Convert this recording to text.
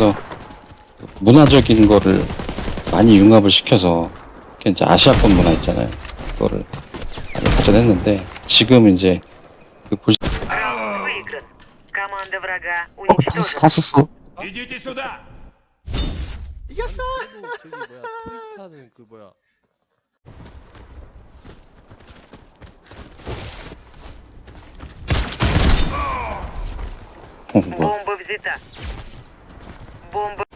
그래서 문화적인 거를 많이 융합을 시켜서 이제 아시아권 문화 있잖아요. 그거를 많이 발전했는데 지금 이제 그 보시... 어, 다시, 다시 써. 이겼어! 프리스타는 그 뭐야 어, 뭐야. бомбы.